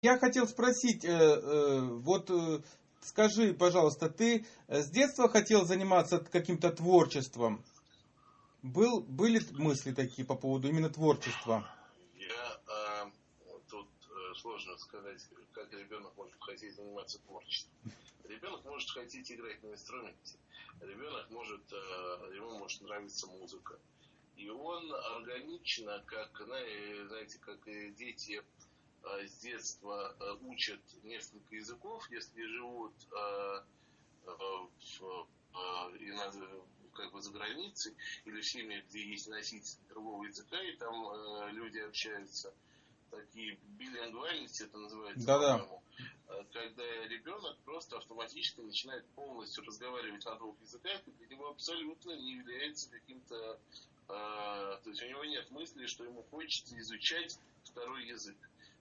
Я хотел спросить, э, э, вот э, скажи, пожалуйста, ты с детства хотел заниматься каким-то творчеством? Был, были мысли такие по поводу именно творчества? Я, э, тут э, сложно сказать, как ребенок может хотеть заниматься творчеством. Ребенок может хотеть играть на инструменте. Ребенок может, э, ему может нравиться музыка. И он органично, как, знаете, как дети э, с детства э, учат несколько языков, если живут в, и как бы за границей, или в семьях, где есть носитель другого языка, и там э, люди общаются, такие билингвальности это называется, Да-да. когда ребенок просто автоматически начинает полностью разговаривать на двух языках, и для него абсолютно не является каким-то, э, то есть у него нет мысли, что ему хочется изучать второй язык.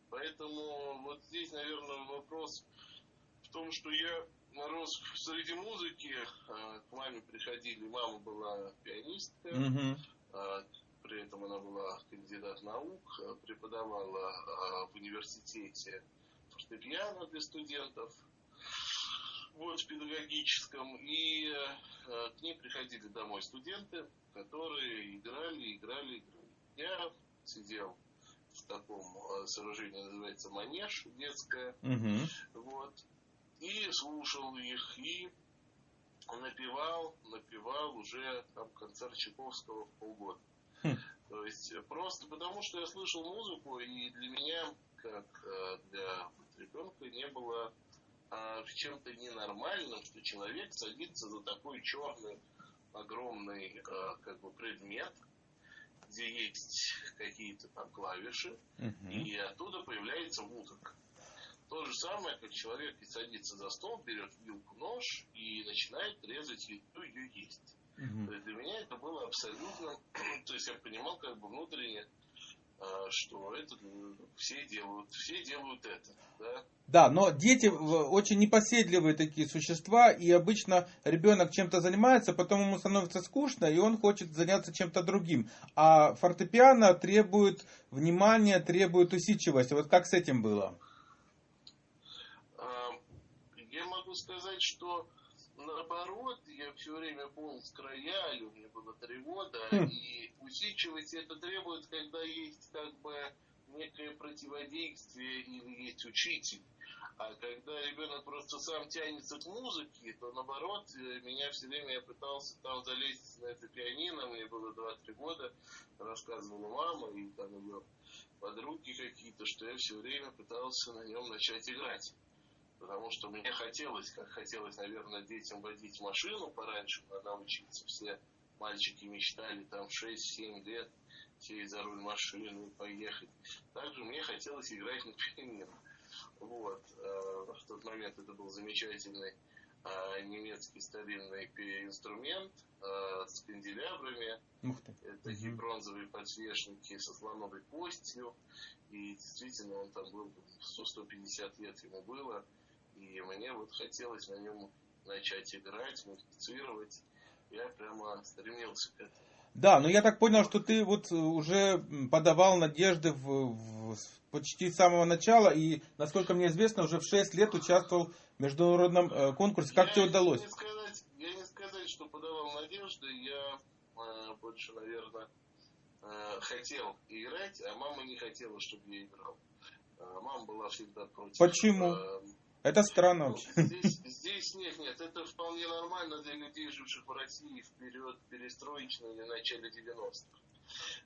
Поэтому вот здесь, наверное, вопрос в том, что я рос среди музыки, а, к маме приходили, мама была пианистка, угу. при этом она была кандидат наук, а, преподавала в университете фортепиано для студентов, вот в педагогическом, и к ней приходили домой студенты, которые играли, играли, играли. Я сидел в таком сооружении, называется манеж детское, угу. вот, и слушал их, и напевал, напевал уже там концерт Чайковского в полгода. Хм. То есть просто потому, что я слышал музыку, и для меня, как э, для ребенка, не было а, чем-то ненормальным, что человек садится за такой черный огромный а, как бы предмет, где есть какие-то там клавиши, угу. и оттуда появляется музыка. То же самое, как человек садится за стол, берет вилку, нож и начинает резать еду, ее есть. Угу. Для меня это было абсолютно, то есть я понимал как бы внутренне, что это все делают, все делают это, да. Да, но дети очень непоседливые такие существа, и обычно ребенок чем-то занимается, потом ему становится скучно, и он хочет заняться чем-то другим. А фортепиано требует внимания, требует усидчивости. Вот как с этим было? сказать, что наоборот, я все время полз к роялю, мне было три года, хм. и усидчивость это требует, когда есть как бы некое противодействие или есть учитель. А когда ребенок просто сам тянется к музыке, то наоборот, э, меня все время я пытался там залезть на это пианино, мне было 2-3 года, рассказывала мама и там ее подруги какие-то, что я все время пытался на нем начать играть потому что мне хотелось, как хотелось, наверное, детям водить машину пораньше, надо учиться. Все мальчики мечтали там 6-7 лет сесть за руль машины и поехать. Также мне хотелось играть на пианино. Вот. Э, в тот момент это был замечательный э, немецкий старинный инструмент э, с канделябрами. Ух ты. Такие угу. бронзовые подсвечники со слоновой костью. И действительно он там был 100-150 лет ему было. И мне вот хотелось на нем начать играть, музицировать. Я прямо стремился к этому. Да, но я так понял, что ты вот уже подавал надежды в, в, почти с самого начала, и, насколько мне известно, уже в 6 лет участвовал в международном э, конкурсе. Как я тебе удалось? Не сказать, я не сказать, что подавал надежды, я э, больше, наверное, э, хотел играть, а мама не хотела, чтобы я играл. Э, мама была всегда против. Почему? Э, это странно вообще. Здесь, здесь нет, нет, это вполне нормально для людей, живших в России в период перестроечного или начале 90-х.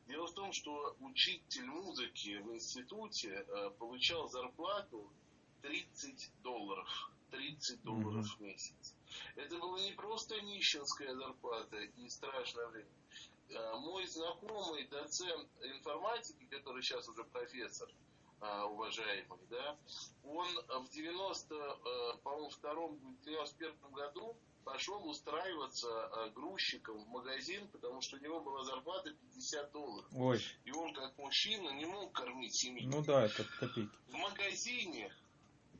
Дело в том, что учитель музыки в институте э, получал зарплату 30 долларов. 30 долларов mm-hmm. в месяц. Это была не просто нищенская зарплата и страшное время. Э, мой знакомый доцент информатики, который сейчас уже профессор, а, уважаемый, да, он в 90, э, по-моему, втором, 91 году пошел устраиваться э, грузчиком в магазин, потому что у него была зарплата 50 долларов. Ой. И он, как мужчина, не мог кормить семью. Ну да, это копейки. В магазине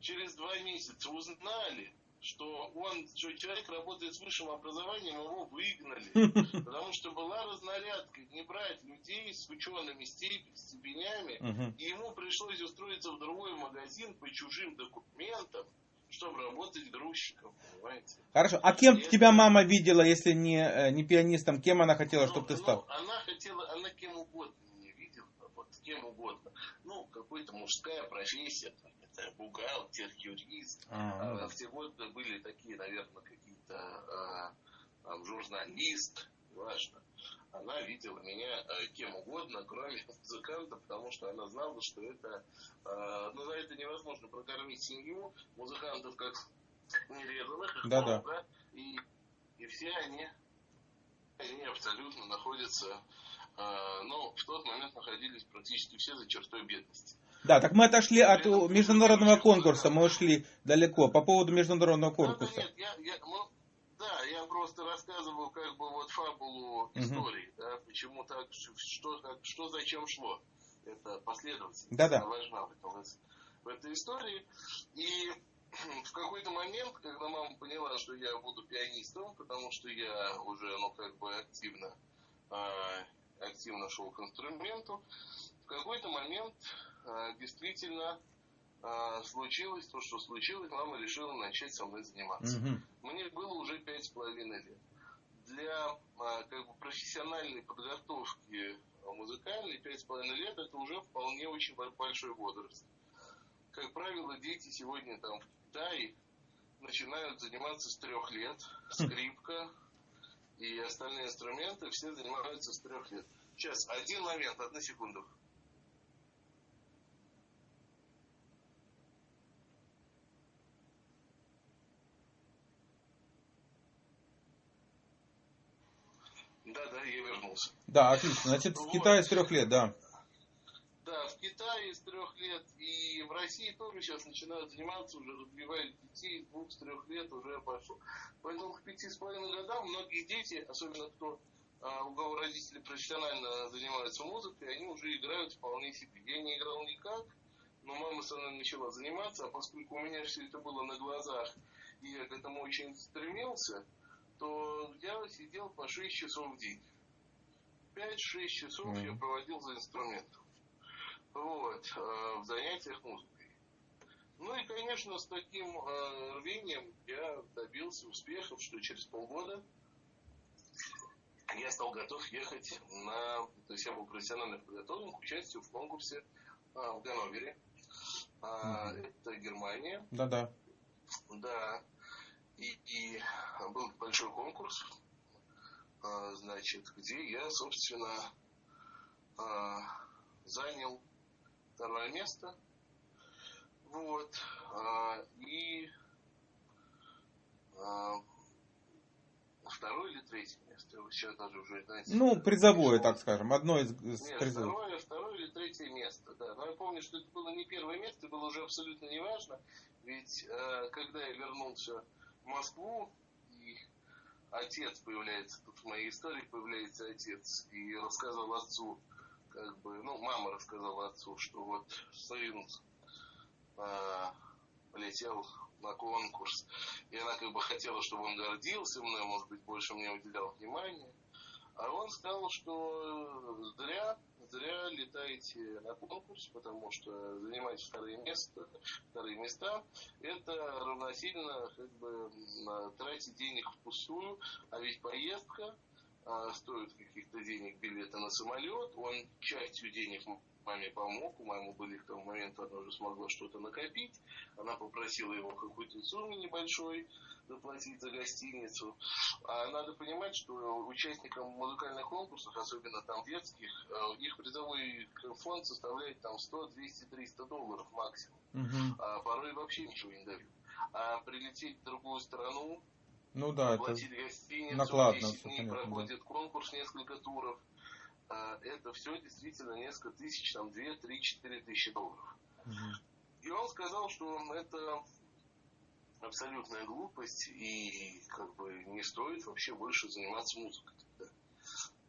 через два месяца узнали, что он, что человек работает с высшим образованием, его выгнали. Потому что была разнарядка, не брать людей с учеными степенями, и ему пришлось устроиться в другой магазин по чужим документам, чтобы работать грузчиком, понимаете? Хорошо. А кем и тебя мама видела, если не, э, не пианистом? Кем она хотела, ну, чтобы ты стал? Ну, она хотела, она кем угодно меня видела, вот кем угодно. Ну, какая-то мужская профессия, там, бухгалтер, юрист. А, а, в те годы были такие, наверное, какие-то а, а, журналист, важно она видела меня э, кем угодно, кроме музыканта, потому что она знала, что это, э, ну, за это невозможно прокормить семью, музыкантов как нерезанных, да, да. да, и, и все они, они абсолютно находятся, э, ну, в тот момент находились практически все за чертой бедности. Да, так мы отошли от международного конкурса, мы ушли далеко. По поводу международного конкурса. Да, да, нет, я, я, мы, да, я просто рассказываю как бы вот фабулу истории, угу. да, почему так, что, что зачем шло. Это последовательность, да, да. важна в, этом, в этой истории. И в какой-то момент, когда мама поняла, что я буду пианистом, потому что я уже, ну, как бы активно, э, активно шел к инструменту, в какой-то момент действительно а, случилось то, что случилось, мама решила начать со мной заниматься. Угу. Мне было уже пять с половиной лет. Для а, как бы, профессиональной подготовки музыкальной пять с половиной лет это уже вполне очень большой возраст. Как правило, дети сегодня там в Китае начинают заниматься с трех лет. Хм. Скрипка и остальные инструменты все занимаются с трех лет. Сейчас, один момент, одну секунду. Да, да, я вернулся. Да, отлично. Значит, в Китае с трех лет, да. Да, в Китае с трех лет. И в России тоже сейчас начинают заниматься, уже развивают детей двух, с трех лет уже пошло. Поэтому к пяти с половиной годам многие дети, особенно кто а, у кого родители профессионально занимаются музыкой, они уже играют вполне себе. Я не играл никак, но мама со мной начала заниматься, а поскольку у меня все это было на глазах, и я к этому очень стремился, то я сидел по 6 часов в день. 5-6 часов mm. я проводил за инструментом. Вот, э, в занятиях музыкой. Ну и, конечно, с таким э, рвением я добился успехов, что через полгода я стал готов ехать на, то есть я был профессионально подготовлен к участию в конкурсе э, в Ганновере. Mm-hmm. Это Германия. Да-да. Да. И, и был большой конкурс, а, значит, где я, собственно, а, занял второе место. Вот. А, и второе или третье место, сейчас даже уже, знаете... Ну, призовое, так скажем, одно из, Нет. Второе, второе или третье место, да. Но я помню, что это было не первое место, было уже абсолютно неважно, ведь э, когда я вернулся Москву, и отец появляется, тут в моей истории появляется отец, и рассказал отцу, как бы, ну, мама рассказала отцу, что вот сын э, полетел на конкурс, и она как бы хотела, чтобы он гордился мной, может быть, больше мне уделял внимания. А он сказал, что зря, зря летаете на конкурс, потому что занимать вторые места, вторые места, это равносильно как бы тратить денег впустую, а ведь поездка а, стоит каких-то денег билета на самолет, он частью денег маме помог, у мамы были к тому моменту, она уже смогла что-то накопить, она попросила его какую-то сумму небольшой заплатить за гостиницу. А надо понимать, что участникам музыкальных конкурсов, особенно там детских, э, их призовой фонд составляет там 100, 200, 300 долларов максимум. Угу. А порой вообще ничего не дают. А прилететь в другую страну, ну да, это накладно, 10 дней понятно, проходит да. конкурс, несколько туров, это все действительно несколько тысяч, там 2, 3, 4 тысячи долларов. Угу. И он сказал, что это абсолютная глупость и как бы не стоит вообще больше заниматься музыкой. Да.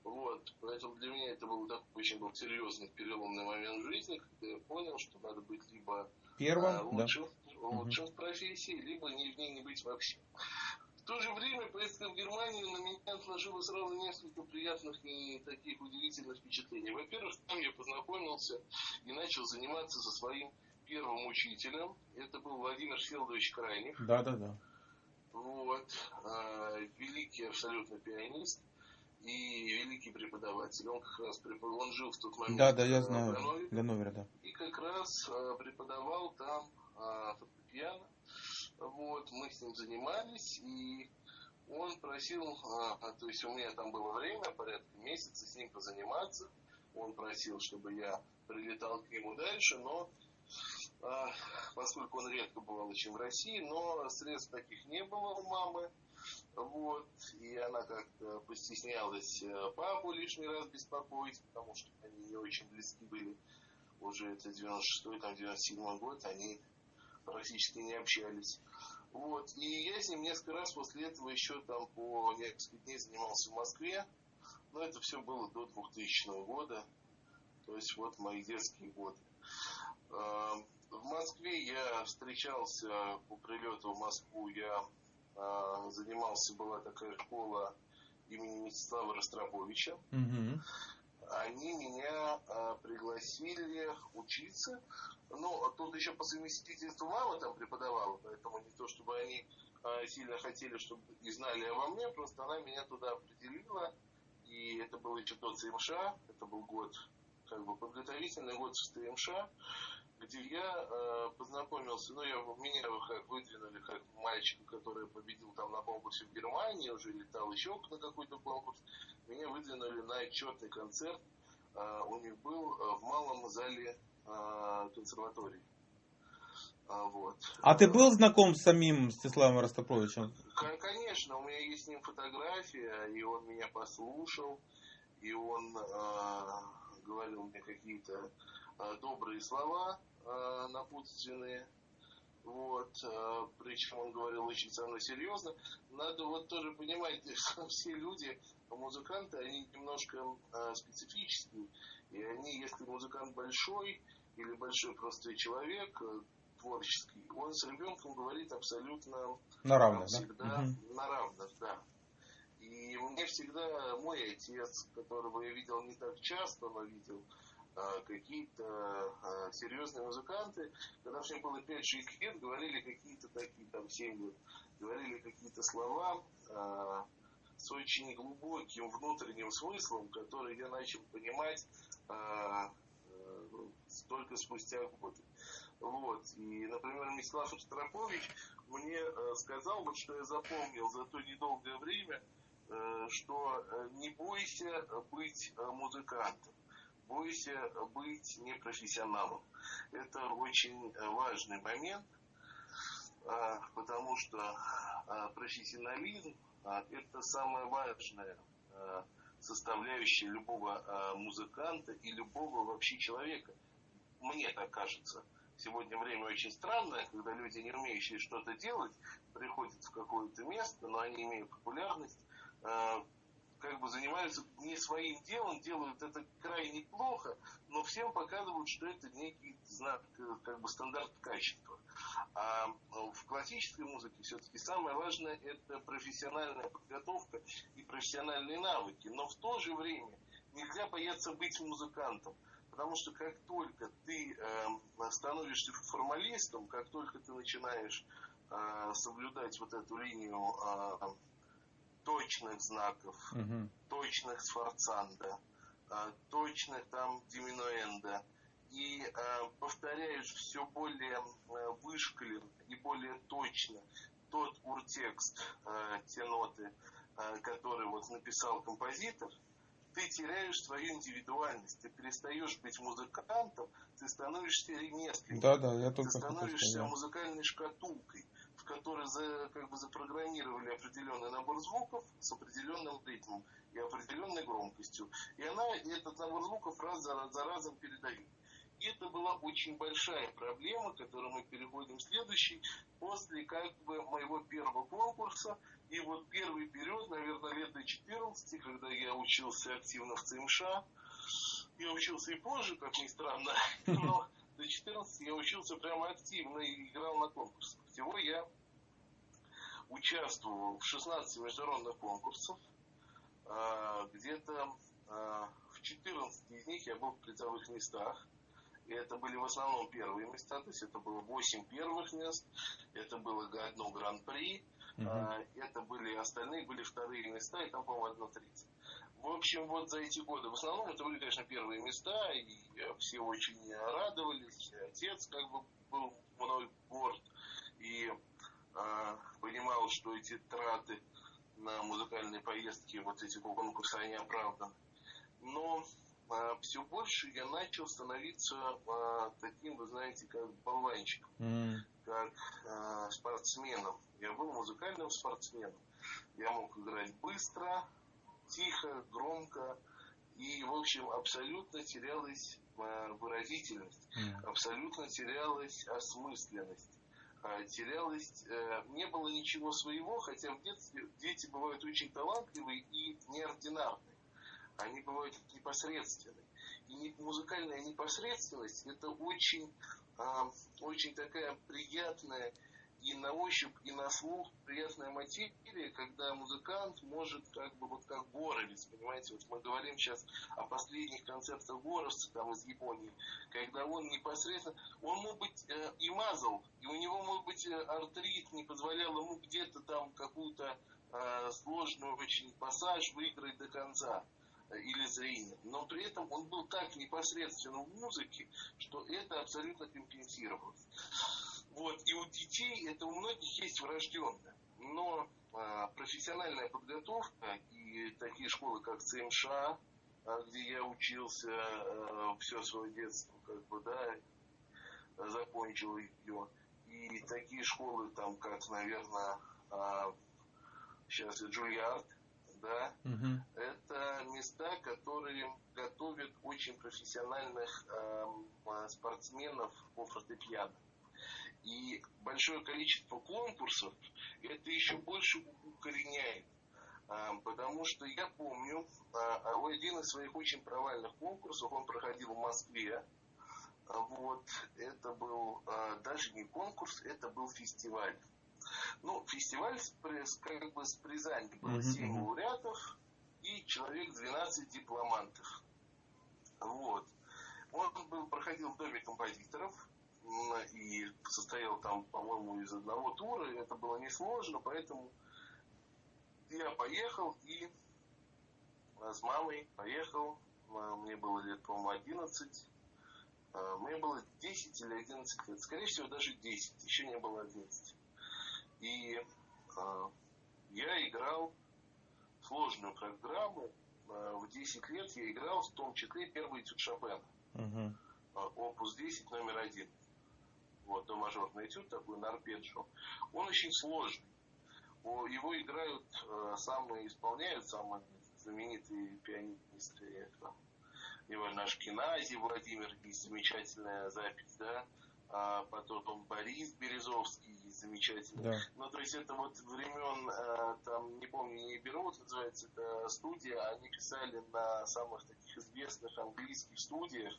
Вот, поэтому для меня это был такой очень был серьезный переломный момент в жизни, когда я понял, что надо быть либо Первым, а, лучшим, да. лучшим чем в профессии, либо не, в ней не быть вообще. В то же время поездка в Германию на меня отложила сразу несколько приятных и таких удивительных впечатлений. Во-первых, там я познакомился и начал заниматься со своим первым учителем. Это был Владимир Фелдович Крайнев. Да, да, да. Вот. Э, великий абсолютно пианист и великий преподаватель. Он как раз препод... он жил в тот момент. Да, да, я знаю. В Ганновере, Ганновере да. И как раз э, преподавал там э, фортепиано. Вот, мы с ним занимались, и он просил, э, то есть у меня там было время, порядка месяца с ним позаниматься. Он просил, чтобы я прилетал к нему дальше, но э, поскольку он редко бывал очень в России, но средств таких не было у мамы, вот, и она как-то постеснялась э, папу лишний раз беспокоить, потому что они не очень близки были. Уже это 96-й, там 97 год, они практически не общались. Вот, и я с ним несколько раз после этого еще там по несколько дней занимался в Москве. Но это все было до 2000 года. То есть вот мои детские годы. Эм, в Москве я встречался по прилету в Москву, я а, занимался, была такая школа имени Мстислава Ростроповича. Угу. Они меня а, пригласили учиться. Ну, тут еще по совместительству мама там преподавала, поэтому не то, чтобы они а, сильно хотели, чтобы и знали обо мне, просто она меня туда определила. И это был еще тот ЦМШ, это был год, как бы подготовительный год в ЦМШ где я э, познакомился, ну, я, меня как выдвинули как мальчика, который победил там на конкурсе в Германии, уже летал еще на какой-то конкурс, меня выдвинули на отчетный концерт, э, у них был э, в малом зале э, консерватории. А, вот. а ты был знаком с самим Стеславом Ростопровичем? Конечно, у меня есть с ним фотография, и он меня послушал, и он э, говорил мне какие-то э, добрые слова, э, напутственные. Вот, э, причем он говорил очень со мной серьезно. Надо вот тоже понимать, что все люди, музыканты, они немножко э, специфические. И они, если музыкант большой или большой просто человек, э, творческий, он с ребенком говорит абсолютно на равных, всегда да? на равных, да. И мне всегда мой отец, которого я видел не так часто, но видел какие-то а, серьезные музыканты, когда мне было 5-6 лет, говорили какие-то такие, там, 7 лет, говорили какие-то слова а, с очень глубоким внутренним смыслом, который я начал понимать а, а, только спустя годы. Вот. И, например, Мислав Штрапович мне э, сказал, вот что я запомнил за то недолгое время, э, что э, не бойся быть музыкантом бойся быть непрофессионалом. Это очень важный момент, а, потому что а, профессионализм а, – это самая важная составляющая любого музыканта и любого вообще человека. Мне так кажется. Сегодня время очень странное, когда люди, не умеющие что-то делать, приходят в какое-то место, но они имеют популярность, как бы занимаются не своим делом, делают это крайне плохо, но всем показывают, что это некий знак, как бы стандарт качества. А в классической музыке все-таки самое важное это профессиональная подготовка и профессиональные навыки. Но в то же время нельзя бояться быть музыкантом. Потому что как только ты э, становишься формалистом, как только ты начинаешь э, соблюдать вот эту линию э, точных знаков, угу. точных сфорцанда, э, точных там диминуэнда. И э, повторяешь все более э, вышкален и более точно тот уртекст, те ноты, которые вот написал композитор, ты теряешь свою индивидуальность, ты перестаешь быть музыкантом, ты становишься ремесленником, да, да, я только ты становишься музыкальной шкатулкой в которой за, как бы запрограммировали определенный набор звуков с определенным ритмом и определенной громкостью. И она этот набор звуков раз за, за разом передает. И это была очень большая проблема, к которой мы переходим в следующий, после как бы моего первого конкурса. И вот первый период, наверное, лет до 14, когда я учился активно в ЦМШ, я учился и позже, как ни странно, но до 14 я учился прямо активно и играл на конкурсах. Всего я участвовал в 16 международных конкурсах. А, где-то а, в 14 из них я был в призовых местах. И это были в основном первые места, то есть это было 8 первых мест, это было одно гран-при, угу. это были остальные, были вторые места, и там, по-моему, одно третье. В общем, вот за эти годы, в основном это были, конечно, первые места, и все очень радовались, отец как бы был мной горд, и э, понимал, что эти траты на музыкальные поездки, вот эти конкурсы, они оправданы. Но а, все больше я начал становиться а, таким, вы знаете, как болванчиком, mm. как а, спортсменом. Я был музыкальным спортсменом. Я мог играть быстро, тихо, громко. И, в общем, абсолютно терялась выразительность, mm. абсолютно терялась осмысленность терялась, э, не было ничего своего, хотя в детстве дети бывают очень талантливые и неординарные они бывают непосредственны. И музыкальная непосредственность это очень, э, очень такая приятная и на ощупь, и на слух приятная материя, когда музыкант может как бы вот как горовец, понимаете, вот мы говорим сейчас о последних концертах горовца там из Японии, когда он непосредственно, он мог быть э, и мазал, и у него мог быть э, артрит, не позволял ему где-то там какую-то э, сложную очень пассаж выиграть до конца или зрения. Но при этом он был так непосредственно в музыке, что это абсолютно компенсировалось. Вот. И у детей это у многих есть врожденное. Но а, профессиональная подготовка и такие школы, как ЦМШ, а, где я учился а, все свое детство, как бы, да, закончил ее. И такие школы, там, как, наверное, а, сейчас Джульярд, да, угу. это места, которые готовят очень профессиональных э, спортсменов по фортепиано. И большое количество конкурсов это еще больше укореняет. Э, потому что я помню, э, один из своих очень провальных конкурсов, он проходил в Москве. Вот, это был даже не конкурс, это был фестиваль. Ну, фестиваль с, как бы с Призани было mm-hmm. 7 лауреатов и человек 12 дипломантов. Вот. Он был, проходил в доме композиторов и состоял там, по-моему, из одного тура. И это было несложно, поэтому я поехал и с мамой поехал. Мне было лет, по-моему, 11. Мне было 10 или 11 лет. Скорее всего, даже 10. Еще не было 11. И э, я играл сложную программу. Э, в 10 лет я играл в том числе первый этюд Шопена. Угу. Опус 10 номер один. Вот, до мажорный этюд такой на арпеджио. Он очень сложный. Его играют, э, самые исполняют самые знаменитые пианисты. Это, неважно, Ашкинази, Владимир, есть замечательная запись, да, а потом Борис Березовский, замечательный. Да. Ну, то есть это вот времен, э, там, не помню, не беру, вот называется это студия, они писали на самых таких известных английских студиях,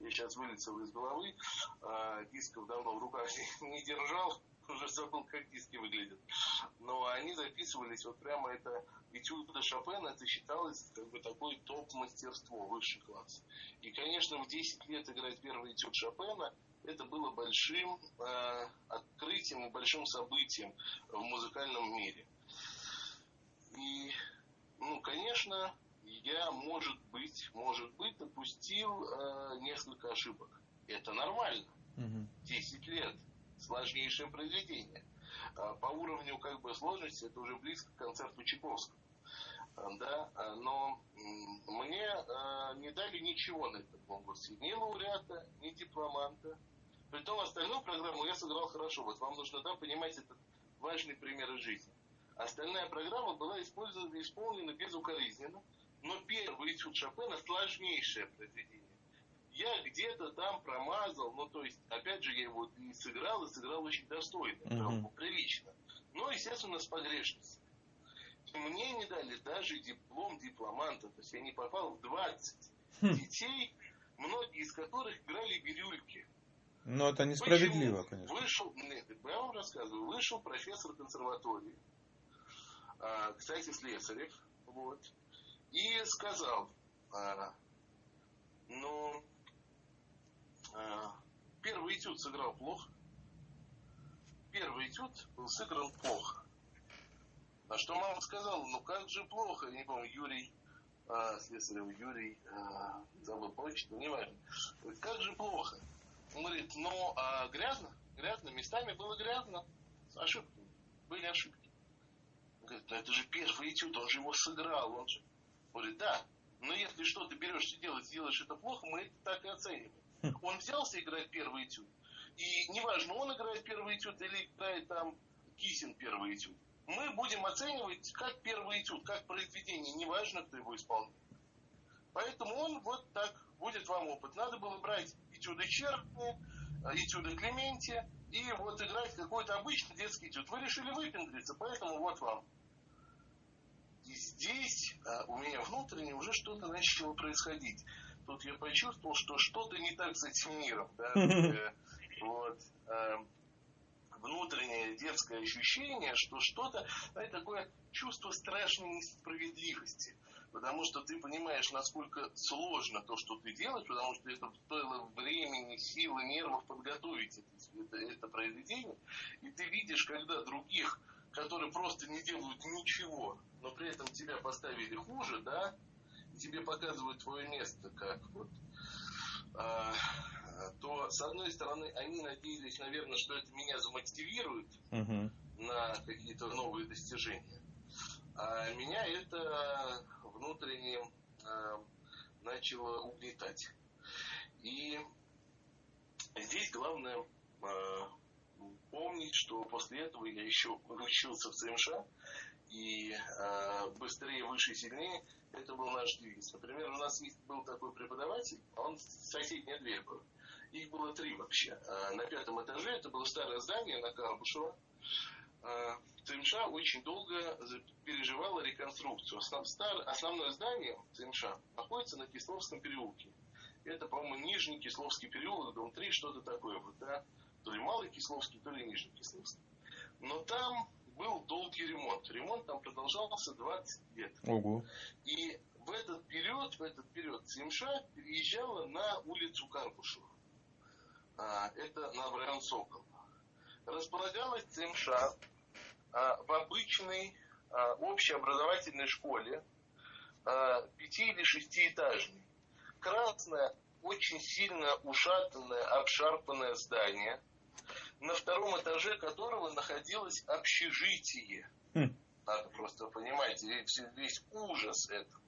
я сейчас вылетел из головы, э, дисков давно в руках не держал, уже забыл, как диски выглядят. Но они записывались, вот прямо это этюда Шопена, это считалось как бы такой топ-мастерство, высший класс. И, конечно, в 10 лет играть первый этюд Шопена – это было большим э, открытием и большим событием в музыкальном мире. И, ну, конечно, я, может быть, может быть, допустил э, несколько ошибок. Это нормально. Угу. 10 лет. Сложнейшее произведение. Э, по уровню как бы сложности это уже близко к концерту Чайковского. Э, да, э, но мне не дали ничего на этом конкурсе. Ни лауреата, ни дипломанта, Притом остальную программу я сыграл хорошо. Вот вам нужно да, понимать этот важный пример из жизни. Остальная программа была использована, исполнена безукоризненно, но первый этюд Шопена сложнейшее произведение. Я где-то там промазал, ну то есть, опять же, я его и сыграл, и сыграл очень достойно, mm-hmm. прилично. Но, естественно, с погрешностью. Мне не дали даже диплом дипломанта, то есть я не попал в 20 хм. детей, многие из которых играли бирюльки. Ну, это несправедливо, Почему? конечно. Вышел, нет, я вам рассказываю, вышел профессор консерватории, а, кстати, Слесарев, вот, и сказал, а, ну, первый этюд сыграл плохо, первый этюд был сыгран плохо. На что мама сказала, ну как же плохо, я не помню, Юрий, а, Слесарев Юрий, а, забыл почту, не важно. Как же плохо. Он говорит, ну а грязно, грязно, местами было грязно, ошибки, были ошибки. Он говорит, ну это же первый этюд, он же его сыграл, он же... Он говорит, да, но если что ты берешь делать, делаешь это плохо, мы это так и оцениваем. Он взялся играть первый этюд, и неважно, он играет первый этюд или играет там Кисин первый этюд мы будем оценивать как первый этюд, как произведение, неважно, кто его исполнит. Поэтому он вот так будет вам опыт. Надо было брать этюды Черкни, этюды Клементия и вот играть какой-то обычный детский этюд. Вы решили выпендриться, поэтому вот вам. И здесь а, у меня внутренне уже что-то начало происходить. Тут я почувствовал, что что-то не так с этим миром. Да? Э, вот. А, внутреннее детское ощущение, что что-то, знаете, такое чувство страшной несправедливости. Потому что ты понимаешь, насколько сложно то, что ты делаешь, потому что это стоило времени, силы, нервов подготовить это, это, это произведение. И ты видишь, когда других, которые просто не делают ничего, но при этом тебя поставили хуже, да, тебе показывают твое место, как вот а, то, с одной стороны, они надеялись, наверное, что это меня замотивирует угу. на какие-то новые достижения. А меня это внутренне э, начало угнетать. И здесь главное э, помнить, что после этого я еще учился в ЦМШ, и э, быстрее, выше, сильнее, это был наш девиз. Например, у нас был такой преподаватель, он в соседней дверь был. Их было три вообще. А, на пятом этаже это было старое здание на Карбушева. ЦМШ очень долго переживала реконструкцию. Основное здание ЦМШ находится на Кисловском переулке. Это, по-моему, Нижний Кисловский переулок, дом 3, что-то такое. Вот, да? То ли Малый Кисловский, то ли Нижний Кисловский. Но там был долгий ремонт. Ремонт там продолжался 20 лет. Ого. И в этот период, в этот период ЦМШ переезжала на улицу Карбушева. А, это на район Сокол. Располагалась ЦМШ а, в обычной а, общеобразовательной школе, пяти- или шестиэтажной. Красное, очень сильно ушатанное, обшарпанное здание, на втором этаже которого находилось общежитие. Хм. Надо просто понимать весь, ужас этого.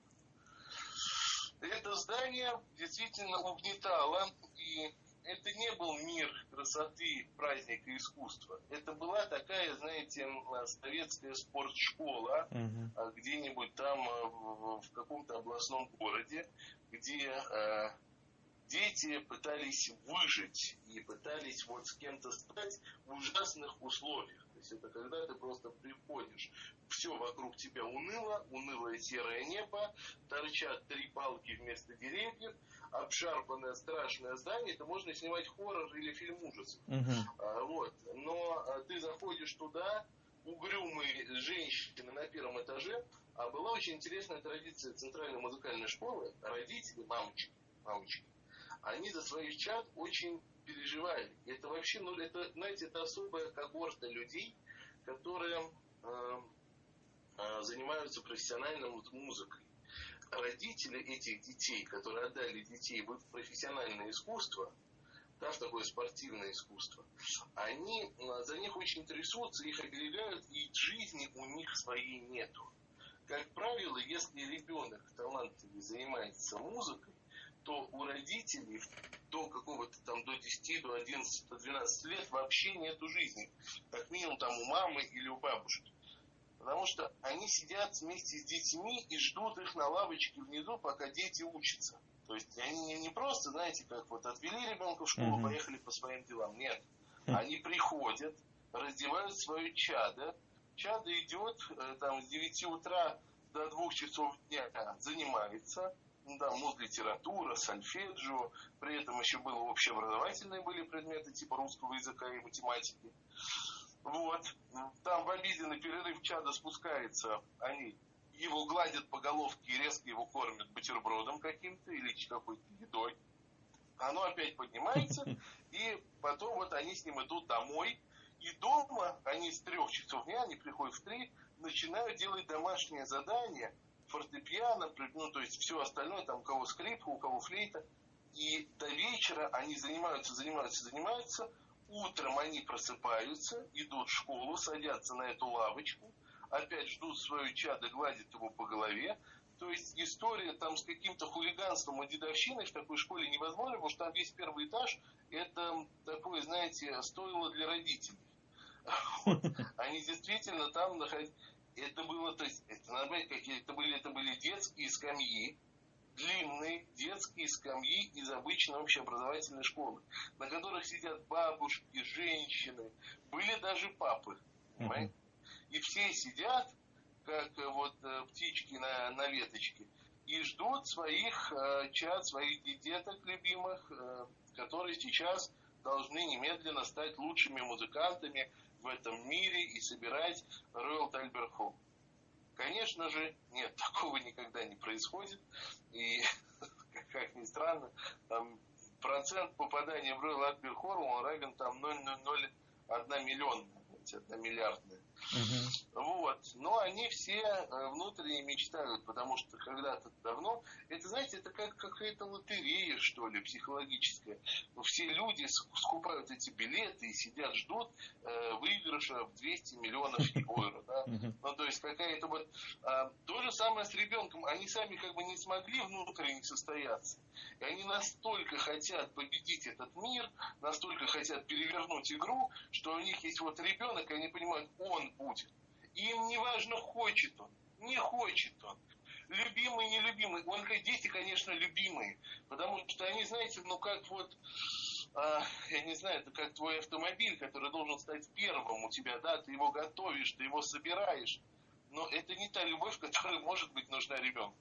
Это здание действительно угнетало и это не был мир красоты, праздника, искусства. Это была такая, знаете, советская спортшкола угу. где-нибудь там а, в, каком-то областном городе, где э, дети пытались выжить и пытались вот с кем-то стать в ужасных условиях. То есть это когда ты просто приходишь, все вокруг тебя уныло, унылое серое небо, торчат три палки вместо деревьев, обшарпанное страшное здание, это можно снимать хоррор или фильм ужасов. Uh-huh. А, вот. Но а, ты заходишь туда, угрюмые женщины на первом этаже, а была очень интересная традиция центральной музыкальной школы, родители, мамочки, мамочки, они за своих чад очень переживали. Это вообще, ну, это, знаете, это особая когорта людей, которые э, э, занимаются профессиональной музыкой родители этих детей, которые отдали детей в профессиональное искусство, да, в такое спортивное искусство, они за них очень трясутся, их оберегают, и жизни у них своей нету. Как правило, если ребенок талантливый занимается музыкой, то у родителей до какого-то там, до 10, до 11, до 12 лет вообще нету жизни. Как минимум там у мамы или у бабушки. Потому что они сидят вместе с детьми и ждут их на лавочке внизу, пока дети учатся. То есть они не просто, знаете, как вот отвели ребенка в школу, mm-hmm. поехали по своим делам. Нет. Mm-hmm. Они приходят, раздевают свое чадо. Чадо идет э, там с 9 утра до 2 часов дня, занимается. Ну, да, муз литература, сольфеджио, при этом еще было общеобразовательные были предметы типа русского языка и математики. Вот. Там в обеденный перерыв чада спускается, они его гладят по головке и резко его кормят бутербродом каким-то или какой-то едой. Оно опять поднимается, и потом вот они с ним идут домой, и дома они с трех часов дня, они приходят в три, начинают делать домашнее задание, фортепиано, ну, то есть все остальное, там у кого скрипка, у кого флейта. И до вечера они занимаются, занимаются, занимаются. Утром они просыпаются, идут в школу, садятся на эту лавочку, опять ждут свою чадо, гладят его по голове. То есть история там с каким-то хулиганством и дедовщиной в такой школе невозможно, потому что там весь первый этаж, это такое, знаете, стоило для родителей. Они действительно там находились это было, то есть, это, понять, какие это были, это были детские скамьи, длинные детские скамьи из обычной общеобразовательной школы, на которых сидят бабушки, женщины, были даже папы, понимаете? И все сидят, как э, вот э, птички на, на веточке, и ждут своих э, чад, своих деток любимых, э, которые сейчас должны немедленно стать лучшими музыкантами, в этом мире и собирать Royal Albert Hall. Конечно же, нет, такого никогда не происходит. И, как ни странно, там процент попадания в Royal Albert Hall, он равен там 0,01 миллион, одна миллиардная. Угу. Вот. Но они все э, внутренне мечтают, потому что когда-то давно, это, знаете, это как какая-то лотерея, что ли, психологическая. Все люди скупают эти билеты и сидят, ждут э, выигрыша в 200 миллионов евро. Да? Ну, то есть какая-то вот... Э, то же самое с ребенком. Они сами как бы не смогли внутренне состояться. И они настолько хотят победить этот мир, настолько хотят перевернуть игру, что у них есть вот ребенок, и они понимают, он будет. Им не важно, хочет он, не хочет он. Любимый, нелюбимый. Он, дети, конечно, любимые. Потому что они, знаете, ну как вот, а, я не знаю, это как твой автомобиль, который должен стать первым у тебя, да, ты его готовишь, ты его собираешь. Но это не та любовь, которая может быть нужна ребенку.